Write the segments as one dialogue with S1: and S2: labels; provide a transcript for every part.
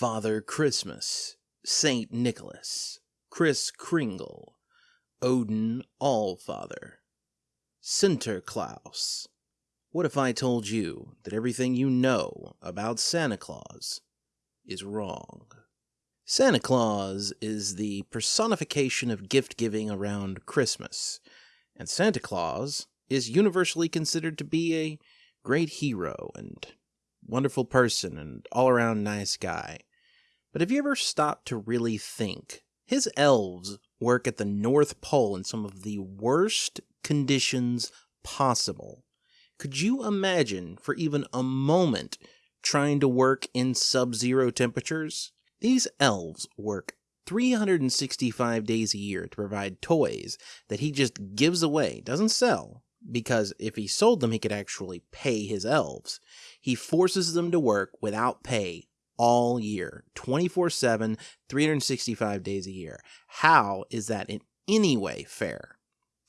S1: Father Christmas, Saint Nicholas, Kris Kringle, Odin Allfather, Sinterklaas. What if I told you that everything you know about Santa Claus is wrong? Santa Claus is the personification of gift giving around Christmas, and Santa Claus is universally considered to be a great hero and wonderful person and all around nice guy. But have you ever stopped to really think? His elves work at the North Pole in some of the worst conditions possible. Could you imagine for even a moment trying to work in sub zero temperatures? These elves work 365 days a year to provide toys that he just gives away, doesn't sell, because if he sold them, he could actually pay his elves. He forces them to work without pay all year, 24 7, 365 days a year. How is that in any way fair?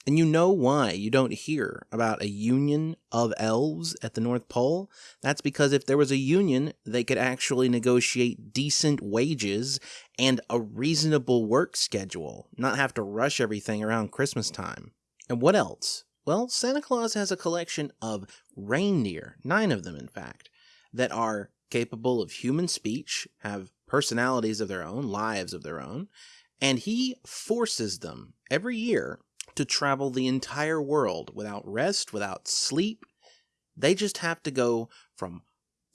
S1: And you know why you don't hear about a union of elves at the North Pole? That's because if there was a union, they could actually negotiate decent wages and a reasonable work schedule, not have to rush everything around Christmas time. And what else? Well, Santa Claus has a collection of reindeer, nine of them in fact, that are capable of human speech, have personalities of their own, lives of their own, and he forces them every year to travel the entire world without rest, without sleep. They just have to go from,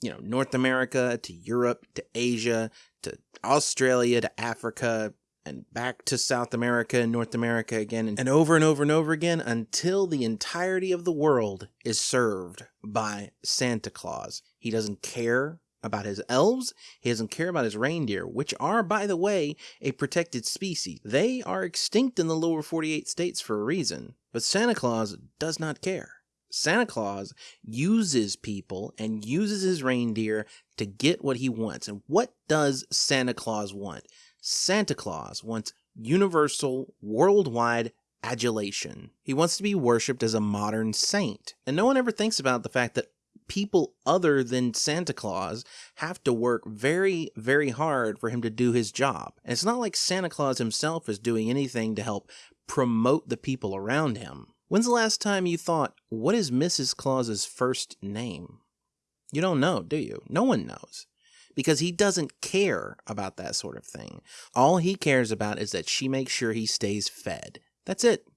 S1: you know, North America to Europe to Asia to Australia to Africa and back to South America and North America again and over and over and over again until the entirety of the world is served by Santa Claus. He doesn't care about his elves. He doesn't care about his reindeer, which are, by the way, a protected species. They are extinct in the lower 48 states for a reason, but Santa Claus does not care. Santa Claus uses people and uses his reindeer to get what he wants. And what does Santa Claus want? Santa Claus wants universal, worldwide adulation. He wants to be worshipped as a modern saint. And no one ever thinks about the fact that people other than Santa Claus have to work very, very hard for him to do his job. And it's not like Santa Claus himself is doing anything to help promote the people around him. When's the last time you thought, what is Mrs. Claus's first name? You don't know, do you? No one knows. Because he doesn't care about that sort of thing. All he cares about is that she makes sure he stays fed. That's it.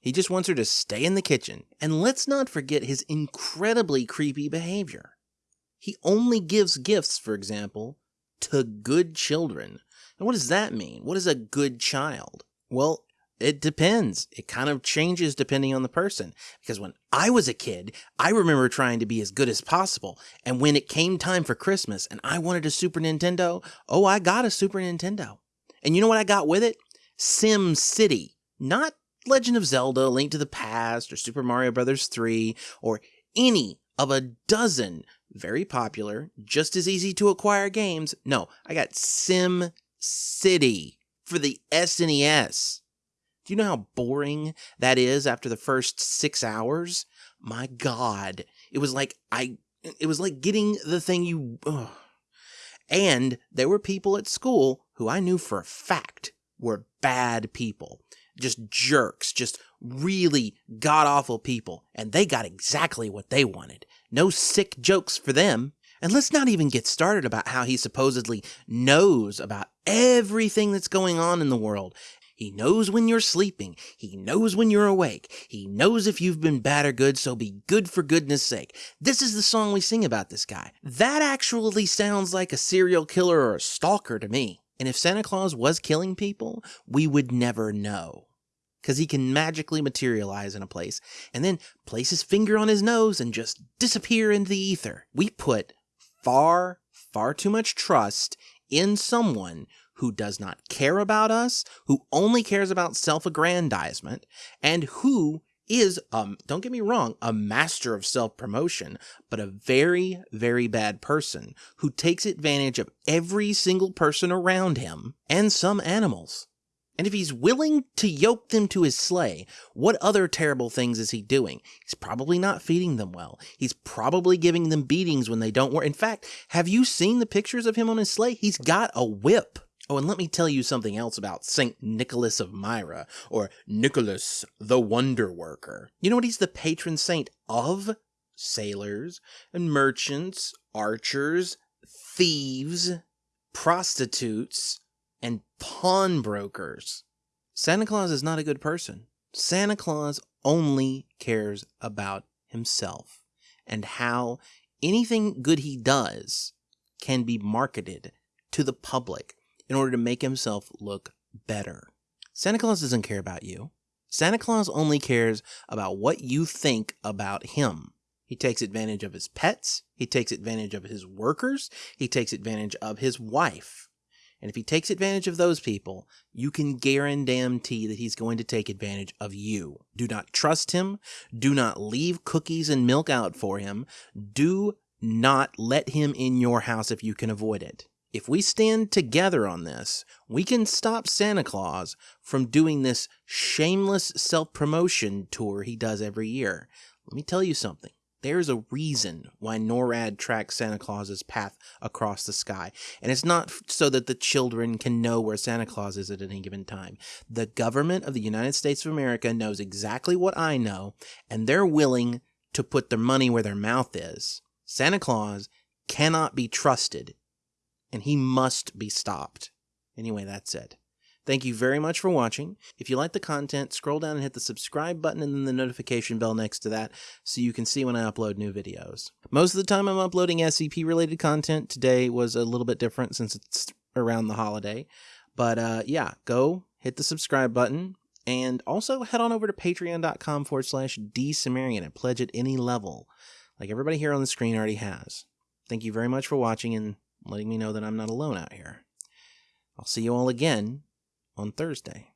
S1: He just wants her to stay in the kitchen. And let's not forget his incredibly creepy behavior. He only gives gifts, for example, to good children. And what does that mean? What is a good child? Well, it depends. It kind of changes depending on the person. Because when I was a kid, I remember trying to be as good as possible. And when it came time for Christmas and I wanted a Super Nintendo, oh, I got a Super Nintendo. And you know what I got with it? Sim City. Not Legend of Zelda, Link to the Past, or Super Mario Bros. 3, or any of a dozen very popular, just as easy to acquire games. No, I got Sim City for the SNES. Do you know how boring that is after the first six hours? My God, it was like I, it was like getting the thing you. Ugh. And there were people at school who I knew for a fact were bad people just jerks, just really god awful people, and they got exactly what they wanted. No sick jokes for them. And let's not even get started about how he supposedly knows about everything that's going on in the world. He knows when you're sleeping. He knows when you're awake. He knows if you've been bad or good, so be good for goodness sake. This is the song we sing about this guy. That actually sounds like a serial killer or a stalker to me. And if Santa Claus was killing people, we would never know because he can magically materialize in a place and then place his finger on his nose and just disappear into the ether. We put far, far too much trust in someone who does not care about us, who only cares about self aggrandizement, and who is, um, don't get me wrong, a master of self promotion, but a very, very bad person who takes advantage of every single person around him and some animals. And if he's willing to yoke them to his sleigh, what other terrible things is he doing? He's probably not feeding them well. He's probably giving them beatings when they don't work. In fact, have you seen the pictures of him on his sleigh? He's got a whip. Oh, and let me tell you something else about St. Nicholas of Myra, or Nicholas the Wonder Worker. You know what he's the patron saint of? Sailors and merchants, archers, thieves, prostitutes, and pawnbrokers. Santa Claus is not a good person. Santa Claus only cares about himself and how anything good he does can be marketed to the public in order to make himself look better. Santa Claus doesn't care about you. Santa Claus only cares about what you think about him. He takes advantage of his pets. He takes advantage of his workers. He takes advantage of his wife. And if he takes advantage of those people, you can guarantee that he's going to take advantage of you. Do not trust him. Do not leave cookies and milk out for him. Do not let him in your house if you can avoid it. If we stand together on this, we can stop Santa Claus from doing this shameless self promotion tour he does every year. Let me tell you something. There's a reason why NORAD tracks Santa Claus's path across the sky. And it's not so that the children can know where Santa Claus is at any given time. The government of the United States of America knows exactly what I know, and they're willing to put their money where their mouth is. Santa Claus cannot be trusted, and he must be stopped. Anyway, that's it. Thank you very much for watching. If you like the content, scroll down and hit the subscribe button and then the notification bell next to that so you can see when I upload new videos. Most of the time I'm uploading SCP related content. Today was a little bit different since it's around the holiday. But uh, yeah, go hit the subscribe button and also head on over to patreon.com forward slash dsumerian and pledge at any level like everybody here on the screen already has. Thank you very much for watching and letting me know that I'm not alone out here. I'll see you all again on Thursday.